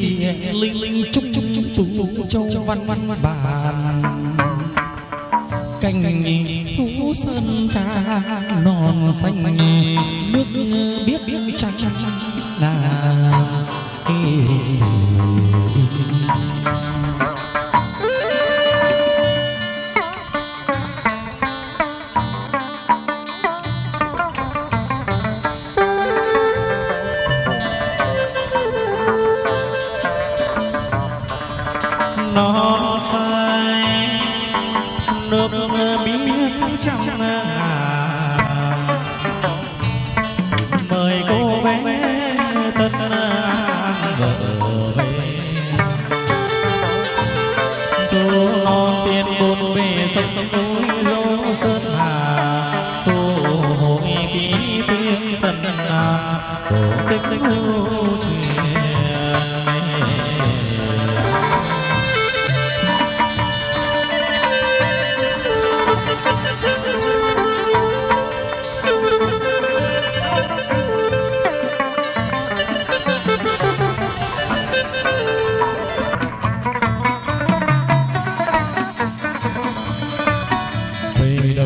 địa linh linh trúc trúc trúc tu châu văn văn bản. Cành thú sơn trà non xanh, nước biết biết trăng là.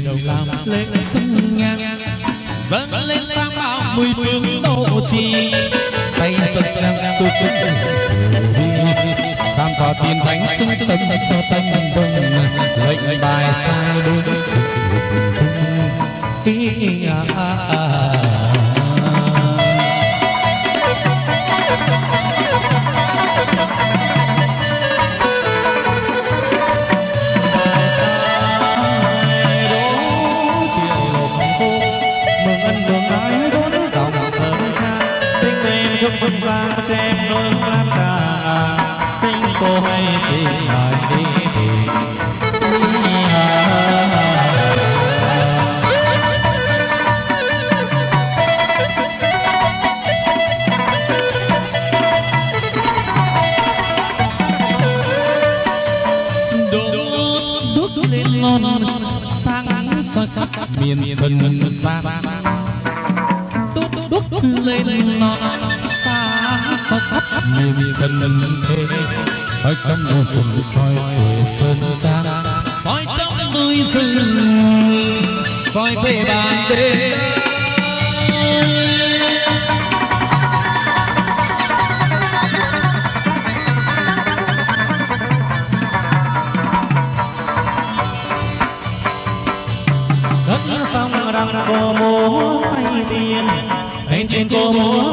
Đồng làm lên sông ngang dâng lên tam bảo mười phương độ trì. Tay dâng ngang tu cũng đi tam tòa tiền thánh trung tâm cho tâm vâng. Lệnh bài sai đúng sự ý à, à, à. Vân giang chém nỗi lam trà. Tính cô hay xin lại đi đốt đốt lên ngon sáng soi khắp miền trần chân thế. Ở trong mùa xuân, soi về sơn trang soi trong núi rừng, soi về bàn đêm. Đất sông răng cô múa tay tiên. Tay tiên cô múa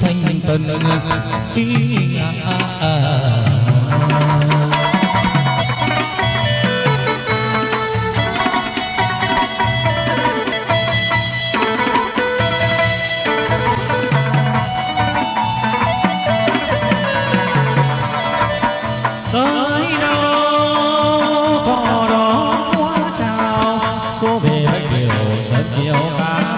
thanh tân ý à, à, à. chiều cao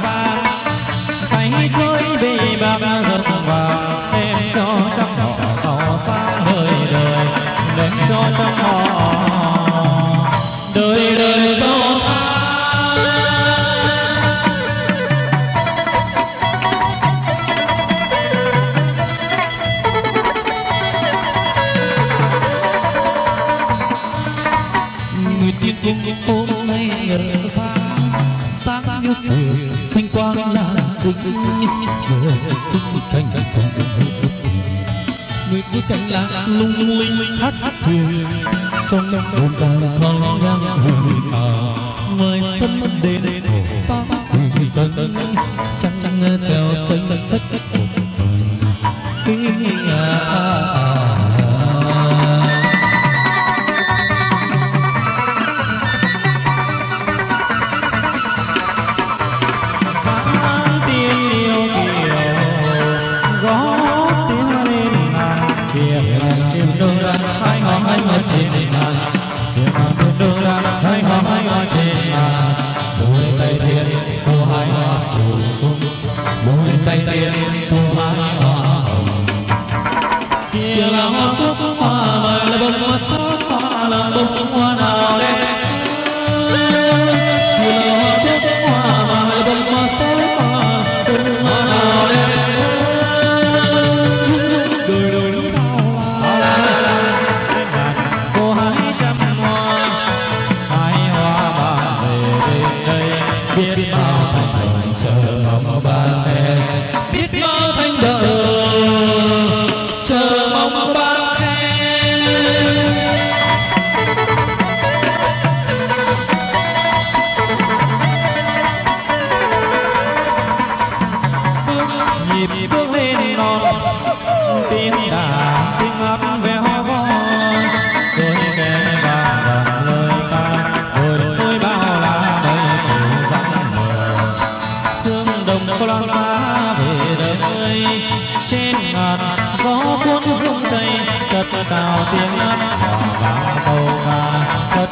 cánh lá lung linh hát thuyền trong buồn càng phong ngang hùng à ngoài sân đền ba quỳ dân chẳng chẳng treo chân chất chất à, à, à.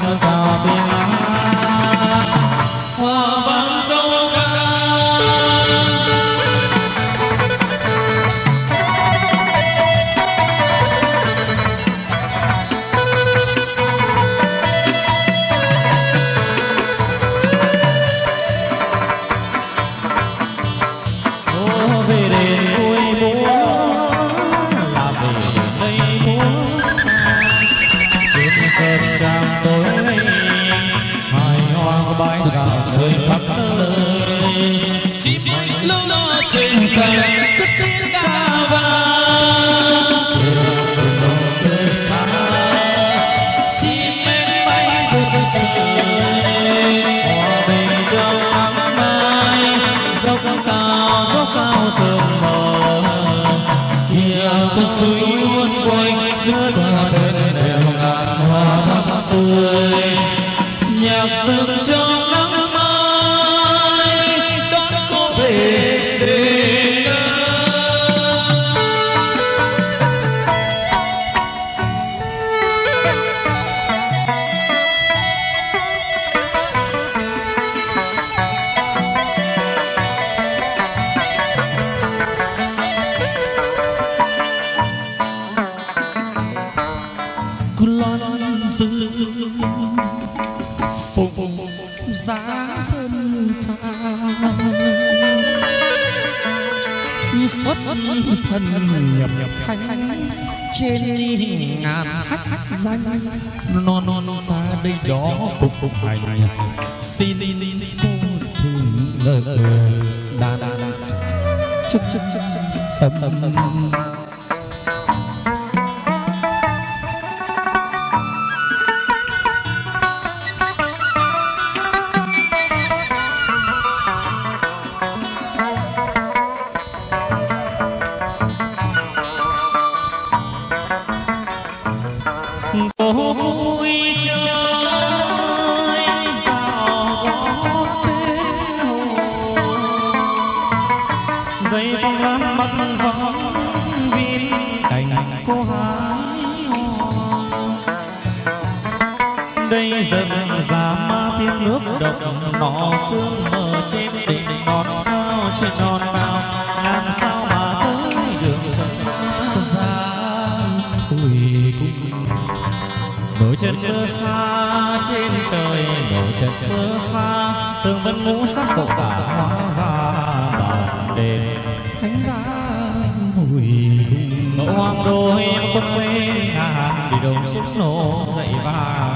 Hãy subscribe trên cành, cất tiếng ca vang. Từ xa chim em bay rực trời, hòa bình trong nắng mai. Dốc cao dốc cao sương mờ kia con suối uốn quanh, nước qua thân đều ngàn hoa thắm tươi. Nhạc rừng phùng giá sơn trang xuất thân nhập nhập thanh trên đi ngàn hách danh, non non ra đây đó phục phục hành. Xin cô thường lời lời đa đa đa chúc chúc chúc tâm tâm cô hái hò. Đây dần già ma thiên nước động, nọ xương mờ trên đỉnh non cao trên non cao làm sao mà tới được? Ra quỷ cung nổi chân mưa xa trên trời nổi chân mưa xa. Tường vân ngũ sắc phục cả hóa vàng nỗi hoang đôi em không quên hàn vì đồng xúc nổ dậy vàng.